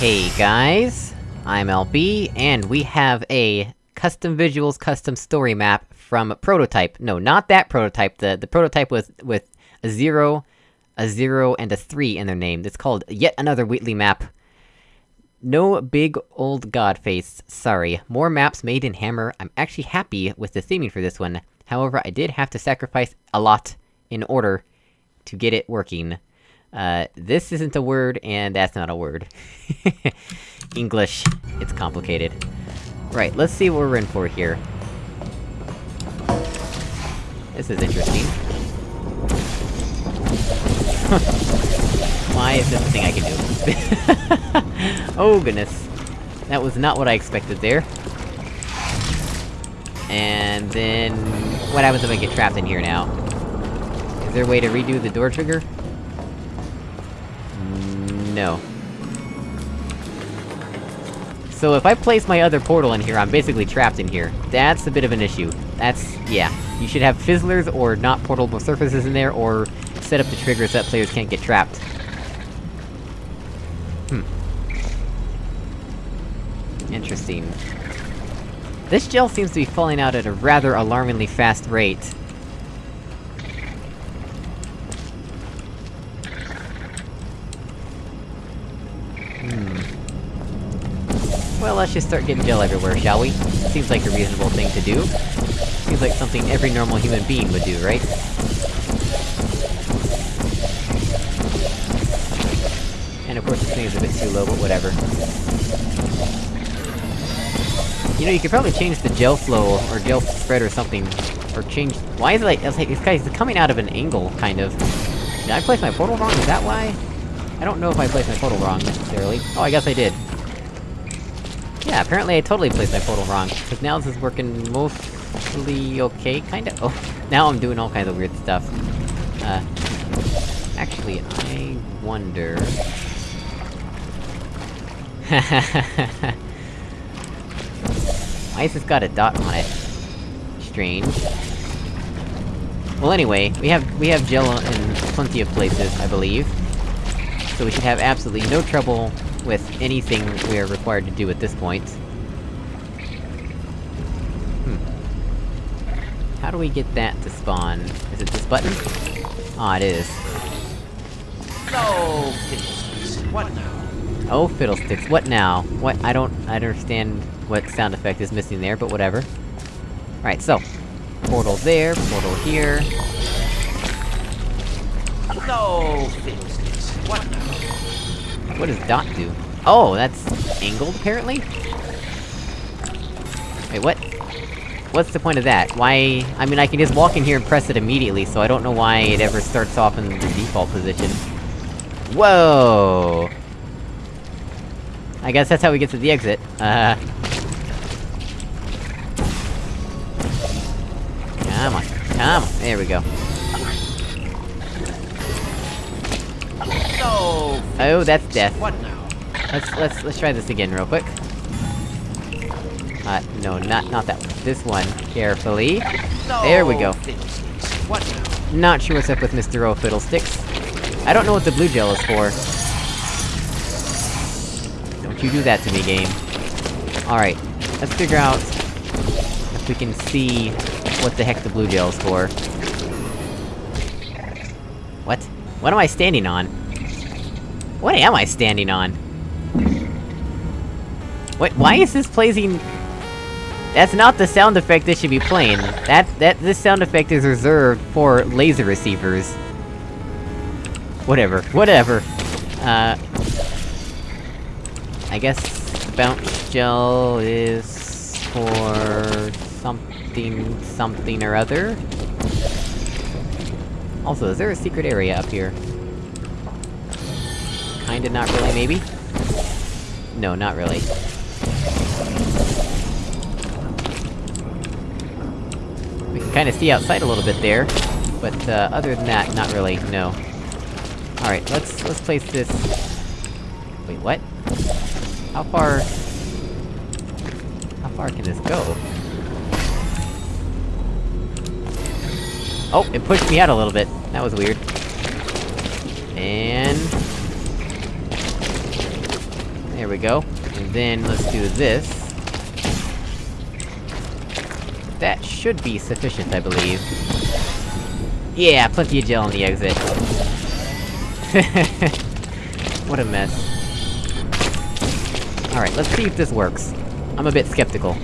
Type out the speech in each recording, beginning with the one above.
Hey guys, I'm LB, and we have a custom visuals, custom story map from Prototype. No, not that prototype, the- the prototype with- with a zero, a zero, and a three in their name. It's called Yet Another Wheatley map. No big old god face, sorry. More maps made in Hammer, I'm actually happy with the theming for this one. However, I did have to sacrifice a lot in order to get it working. Uh, this isn't a word, and that's not a word. English. It's complicated. Right, let's see what we're in for here. This is interesting. Why is this a thing I can do? oh goodness. That was not what I expected there. And then... What happens if I get trapped in here now? Is there a way to redo the door trigger? No. So if I place my other portal in here, I'm basically trapped in here. That's a bit of an issue. That's... yeah. You should have fizzlers or not portable surfaces in there, or set up the triggers that players can't get trapped. Hmm. Interesting. This gel seems to be falling out at a rather alarmingly fast rate. Well, let's just start getting gel everywhere, shall we? Seems like a reasonable thing to do. Seems like something every normal human being would do, right? And of course this thing is a bit too low, but whatever. You know, you could probably change the gel flow, or gel spread or something, or change- Why is it like- like, this guy's coming out of an angle, kind of. Did I place my portal wrong? Is that why? I don't know if I placed my portal wrong, necessarily. Oh, I guess I did. Yeah, apparently I totally placed my portal wrong, because now this is working mostly okay, kinda? Oh, now I'm doing all kinds of weird stuff. Uh... Actually, I wonder... Why has this got a dot on it? Strange. Well anyway, we have- we have gel in plenty of places, I believe. So we should have absolutely no trouble with anything we are required to do at this point. Hmm. How do we get that to spawn? Is it this button? Ah, it is. No, fiddlesticks. What now? Oh, fiddlesticks, what now? What- I don't- I don't understand what sound effect is missing there, but whatever. Right, so. Portal there, portal here. No, fiddlesticks. What does dot do? Oh, that's... angled, apparently? Wait, what? What's the point of that? Why- I mean, I can just walk in here and press it immediately, so I don't know why it ever starts off in the default position. Whoa! I guess that's how we get to the exit. Uh... Come on, come on, there we go. Oh, that's death. What now? Let's- let's- let's try this again real quick. Uh, no, not- not that one. This one, carefully. There we go. Not sure what's up with Mr. O Fiddlesticks. I don't know what the blue gel is for. Don't you do that to me, game. Alright, let's figure out... if we can see what the heck the blue gel is for. What? What am I standing on? What am I standing on? What- why is this playing... That's not the sound effect that should be playing. That- that- this sound effect is reserved for laser receivers. Whatever, whatever. Uh... I guess the bounce gel is for something, something or other? Also, is there a secret area up here? Kinda not really, maybe? No, not really. We can kinda see outside a little bit there, but, uh, other than that, not really, no. Alright, let's- let's place this... Wait, what? How far... How far can this go? Oh, it pushed me out a little bit. That was weird. And... We go. And then, let's do this. That should be sufficient, I believe. Yeah, plenty of gel on the exit. what a mess. Alright, let's see if this works. I'm a bit skeptical.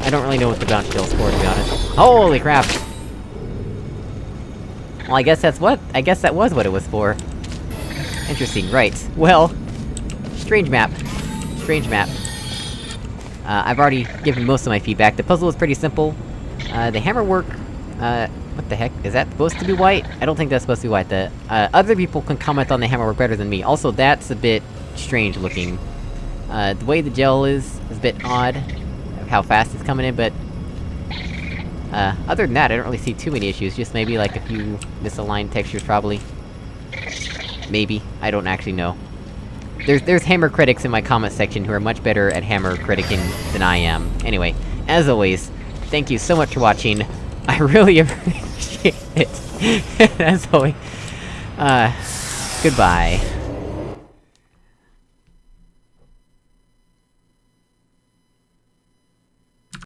I don't really know what the bounce gel's for, to be honest. Holy crap! Well, I guess that's what- I guess that was what it was for. Interesting, right. Well... Strange map. Strange map. Uh, I've already given most of my feedback. The puzzle is pretty simple. Uh, the hammer work... Uh, what the heck? Is that supposed to be white? I don't think that's supposed to be white. The, uh, other people can comment on the hammer work better than me. Also, that's a bit strange looking. Uh, the way the gel is, is a bit odd, of how fast it's coming in, but... Uh, other than that, I don't really see too many issues, just maybe like a few misaligned textures, probably. Maybe. I don't actually know. There's- there's hammer critics in my comment section who are much better at hammer criticking than I am. Anyway, as always, thank you so much for watching. I really appreciate it. as always. Uh, goodbye.